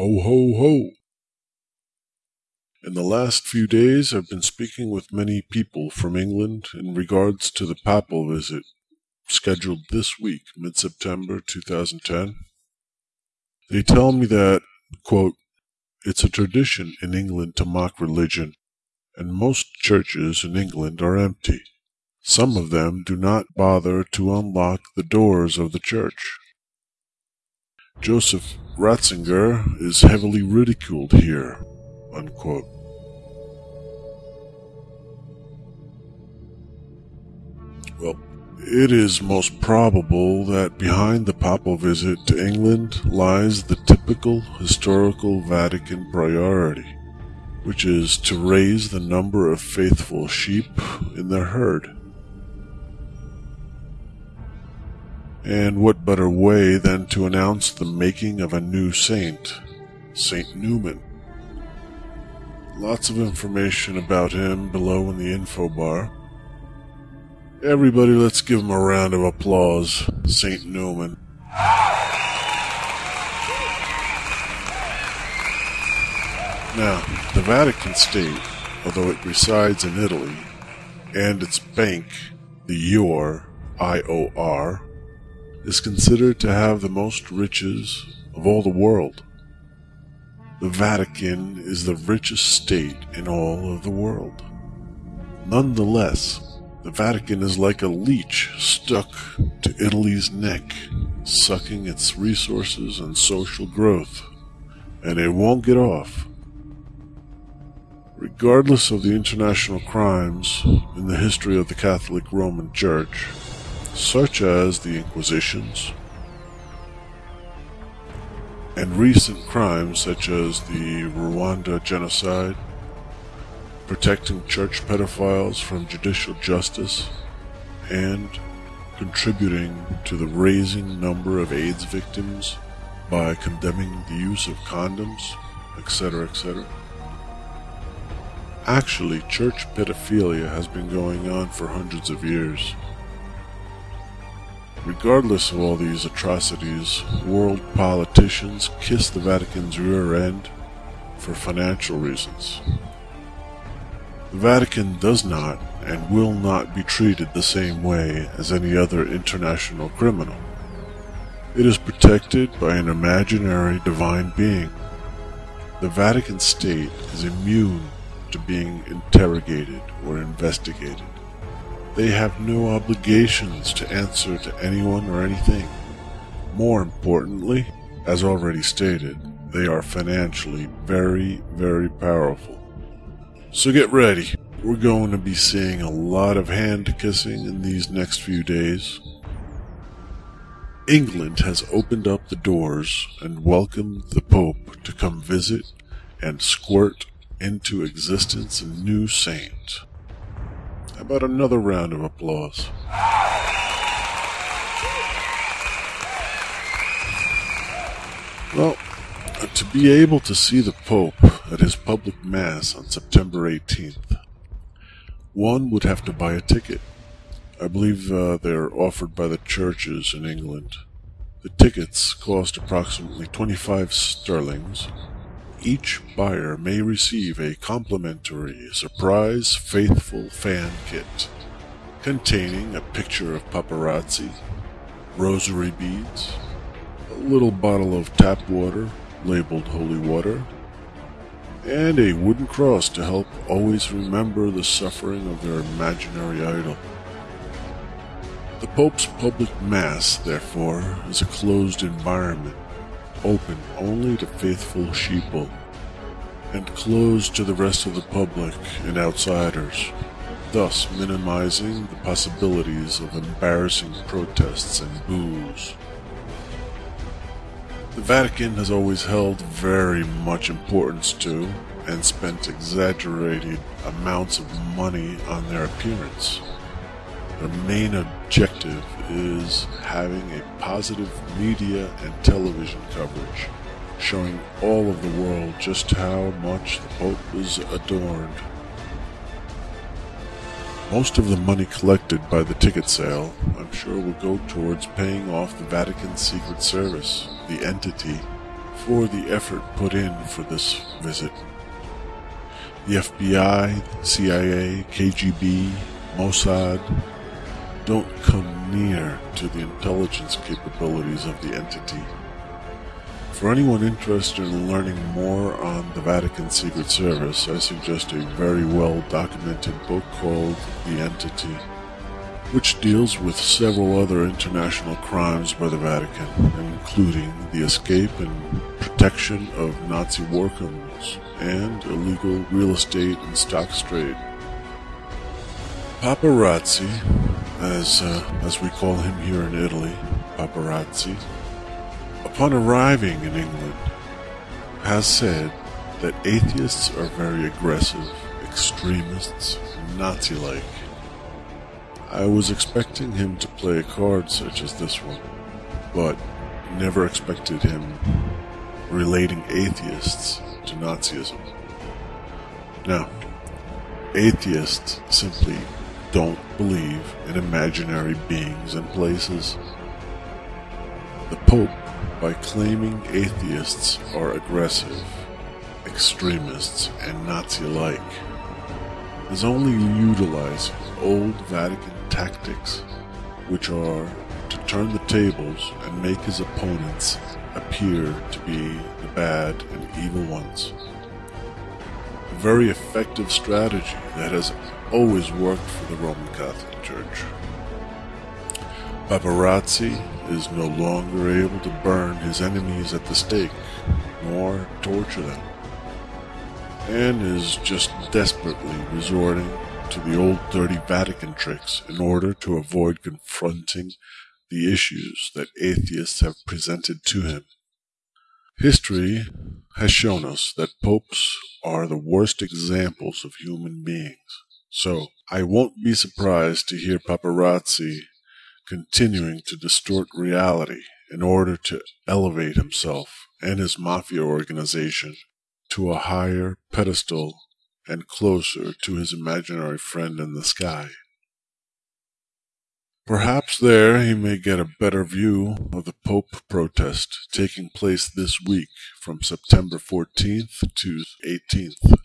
Ho, ho, ho. In the last few days, I've been speaking with many people from England in regards to the papal visit scheduled this week, mid September 2010. They tell me that, quote, it's a tradition in England to mock religion, and most churches in England are empty. Some of them do not bother to unlock the doors of the church. Joseph Ratzinger is heavily ridiculed here. Unquote. Well, it is most probable that behind the papal visit to England lies the typical historical Vatican priority, which is to raise the number of faithful sheep in their herd. And what better way than to announce the making of a new saint, Saint Newman? Lots of information about him below in the info bar. Everybody, let's give him a round of applause, Saint Newman. Now, the Vatican State, although it resides in Italy, and its bank, the IOR, I-O-R, is considered to have the most riches of all the world. The Vatican is the richest state in all of the world. Nonetheless, the Vatican is like a leech stuck to Italy's neck, sucking its resources and social growth, and it won't get off. Regardless of the international crimes in the history of the Catholic Roman Church, such as the Inquisitions, and recent crimes such as the Rwanda genocide, protecting church pedophiles from judicial justice, and contributing to the raising number of AIDS victims by condemning the use of condoms, etc., etc. Actually, church pedophilia has been going on for hundreds of years. Regardless of all these atrocities, world politicians kiss the Vatican's rear end for financial reasons. The Vatican does not and will not be treated the same way as any other international criminal. It is protected by an imaginary divine being. The Vatican State is immune to being interrogated or investigated. They have no obligations to answer to anyone or anything. More importantly, as already stated, they are financially very, very powerful. So get ready. We're going to be seeing a lot of hand kissing in these next few days. England has opened up the doors and welcomed the Pope to come visit and squirt into existence a new saint. How about another round of applause? Well, to be able to see the Pope at his public Mass on September 18th, one would have to buy a ticket. I believe uh, they're offered by the churches in England. The tickets cost approximately 25 sterlings, each buyer may receive a complimentary surprise faithful fan kit containing a picture of paparazzi, rosary beads, a little bottle of tap water labeled holy water, and a wooden cross to help always remember the suffering of their imaginary idol. The Pope's public Mass, therefore, is a closed environment open only to faithful sheeple, and closed to the rest of the public and outsiders, thus minimizing the possibilities of embarrassing protests and boos. The Vatican has always held very much importance to and spent exaggerated amounts of money on their appearance. Their main objective is having a positive media and television coverage, showing all of the world just how much the boat was adorned. Most of the money collected by the ticket sale, I'm sure, will go towards paying off the Vatican Secret Service, the entity for the effort put in for this visit. The FBI, CIA, KGB, Mossad don't come near to the intelligence capabilities of the entity. For anyone interested in learning more on the Vatican Secret Service, I suggest a very well documented book called The Entity, which deals with several other international crimes by the Vatican, including the escape and protection of Nazi war criminals and illegal real estate and stocks trade. Paparazzi, as, uh, as we call him here in Italy, paparazzi, upon arriving in England, has said that atheists are very aggressive, extremists, Nazi like. I was expecting him to play a card such as this one, but never expected him relating atheists to Nazism. Now, atheists simply don't believe in imaginary beings and places. The Pope by claiming atheists are aggressive, extremists, and Nazi-like, is only utilizing old Vatican tactics, which are to turn the tables and make his opponents appear to be the bad and evil ones. A very effective strategy that has always worked for the Roman Catholic Church. Paparazzi is no longer able to burn his enemies at the stake, nor torture them, and is just desperately resorting to the old dirty Vatican tricks in order to avoid confronting the issues that atheists have presented to him. History has shown us that popes are the worst examples of human beings, so I won't be surprised to hear paparazzi continuing to distort reality in order to elevate himself and his mafia organization to a higher pedestal and closer to his imaginary friend in the sky. Perhaps there he may get a better view of the Pope protest taking place this week from September 14th to 18th.